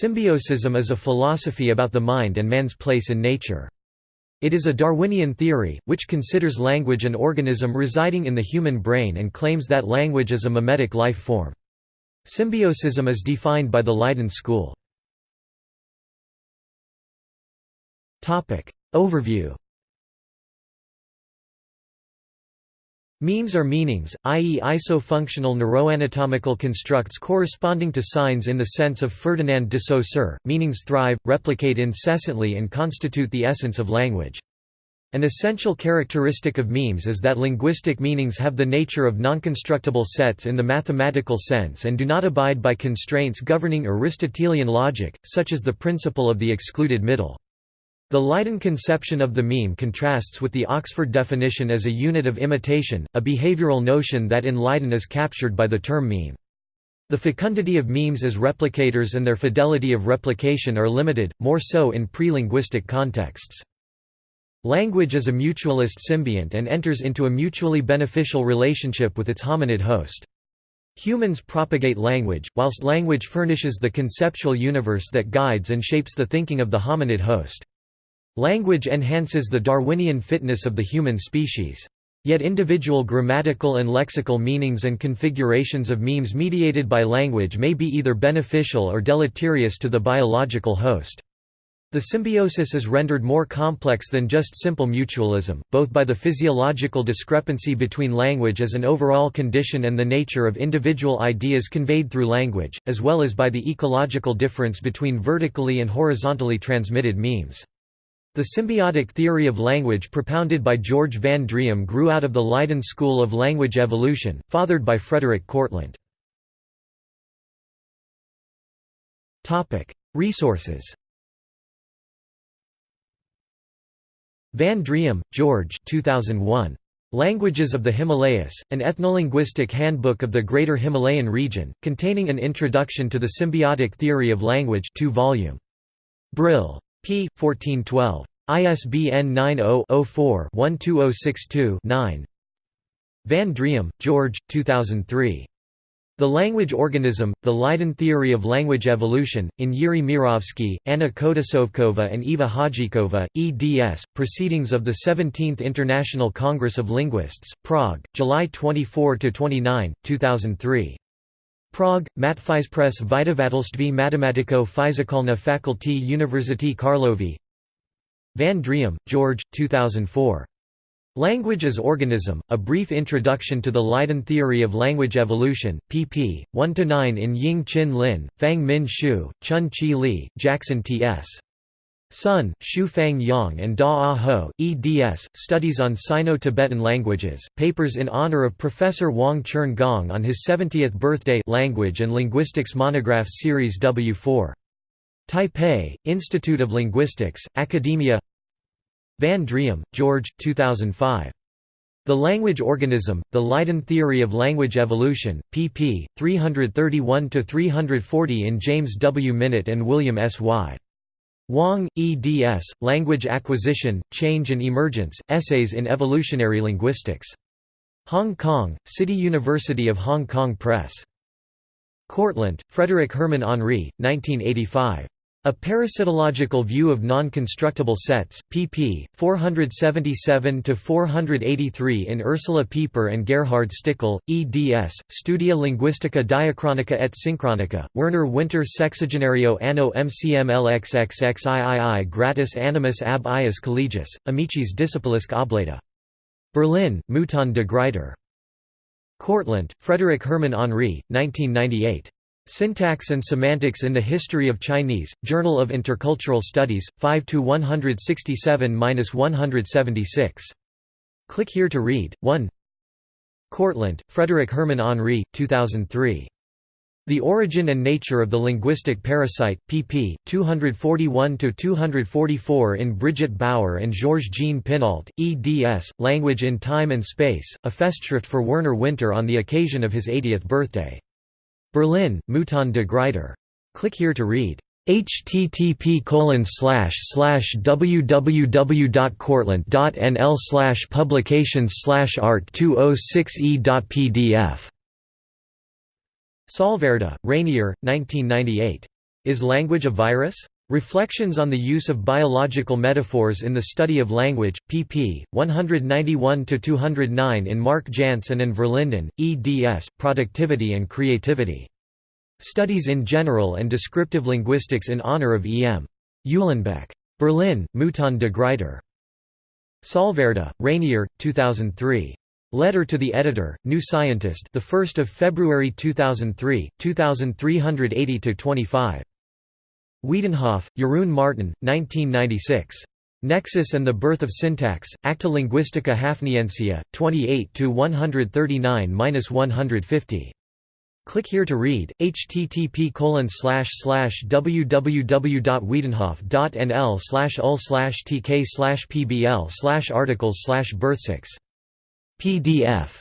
Symbiosism is a philosophy about the mind and man's place in nature. It is a Darwinian theory, which considers language an organism residing in the human brain and claims that language is a memetic life form. Symbiosism is defined by the Leiden school. Overview Memes are meanings, i.e. isofunctional neuroanatomical constructs corresponding to signs in the sense of Ferdinand de Saussure. Meanings thrive, replicate incessantly and constitute the essence of language. An essential characteristic of memes is that linguistic meanings have the nature of nonconstructible sets in the mathematical sense and do not abide by constraints governing Aristotelian logic, such as the principle of the excluded middle. The Leiden conception of the meme contrasts with the Oxford definition as a unit of imitation, a behavioral notion that in Leiden is captured by the term meme. The fecundity of memes as replicators and their fidelity of replication are limited, more so in pre-linguistic contexts. Language is a mutualist symbiont and enters into a mutually beneficial relationship with its hominid host. Humans propagate language, whilst language furnishes the conceptual universe that guides and shapes the thinking of the hominid host. Language enhances the Darwinian fitness of the human species. Yet individual grammatical and lexical meanings and configurations of memes mediated by language may be either beneficial or deleterious to the biological host. The symbiosis is rendered more complex than just simple mutualism, both by the physiological discrepancy between language as an overall condition and the nature of individual ideas conveyed through language, as well as by the ecological difference between vertically and horizontally transmitted memes. The symbiotic theory of language propounded by George Van Driem grew out of the Leiden school of language evolution, fathered by Frederik Kortlandt. Resources Van Driem, George 2001. Languages of the Himalayas, an ethnolinguistic handbook of the Greater Himalayan region, containing an introduction to the symbiotic theory of language 2 volume. Brill. P. 1412. ISBN 90-04-12062-9 Van Driem, George 2003. The Language Organism, The Leiden Theory of Language Evolution, in Yuri Mirovsky, Anna Kodasovkova and Eva Hajičová, eds. Proceedings of the 17th International Congress of Linguists, Prague, July 24–29, 2003. Prague, Matfyzpress Vydavatelství matematicko-fyzikální Faculty University Karlovy Van Driem, George, 2004. Language as Organism, A Brief Introduction to the Leiden Theory of Language Evolution, pp. 1–9 in Ying Chin Lin, Fang Min Shu, Chun Chi Li, Jackson T.S. Sun, Shu Fang Yang and Da Ah Ho, eds. Studies on Sino-Tibetan Languages, papers in honor of Professor Hwang-cherng Gong on his 70th birthday Language and Linguistics Monograph Series W4. Taipei, Institute of Linguistics, Academia Van Driem, George, 2005. The Language Organism, The Leiden Theory of Language Evolution, pp. 331–340 in James W. Minett and William S. Y. Wang, eds. Language Acquisition, Change and Emergence, Essays in Evolutionary Linguistics. Hong Kong, City University of Hong Kong Press. Kortlandt, Frederik Herman Henri, 1985. A Parasitological View of Non-Constructible Sets, pp. 477–483 in Ursula Pieper and Gerhard Stickel, eds. Studia Linguistica Diachronica et Synchronica, Werner Winter Sexagenario anno MCMLXXXIII gratis animus ab ius collegius, amicis discipulisque oblata. Berlin, Mouton de Gruyter. Kortlandt, Frederik Herman Henri, 1998. Syntax and Semantics in the History of Chinese, Journal of Intercultural Studies, 5–167–176. Click here to read. 1 Kortlandt, Frederik Herman Henri, 2003. The Origin and Nature of the Linguistic Parasite, pp. 241–244 in Brigitte Bauer and Georges-Jean Pinault, eds. Language in Time and Space, a Festschrift for Werner Winter on the occasion of his 80th birthday. Berlin, Mouton de Gruyter. Click here to read http www.kortlandt.nl publications art 206e.pdf Salverda, Reinier, 1998. Is Language a Virus? Reflections on the Use of Biological Metaphors in the Study of Language, pp. 191–209 in Mark Jansen and Verlinden, eds. Productivity and Creativity. Studies in General and Descriptive Linguistics in honor of E. M. Uhlenbeck. Berlin, Mouton de Gruyter. Salverda, Reinier, 2003. Letter to the Editor, New Scientist, the 1st of February 2003, 2380-25. Wiedenhof, Jeroen Martin, 1996. Nexus and the Birth of Syntax, Acta Linguistica Hafniensia, 28 139-150. Click here to read. http www.wiedenhof.nl ul tk pbl articles birth6 PDF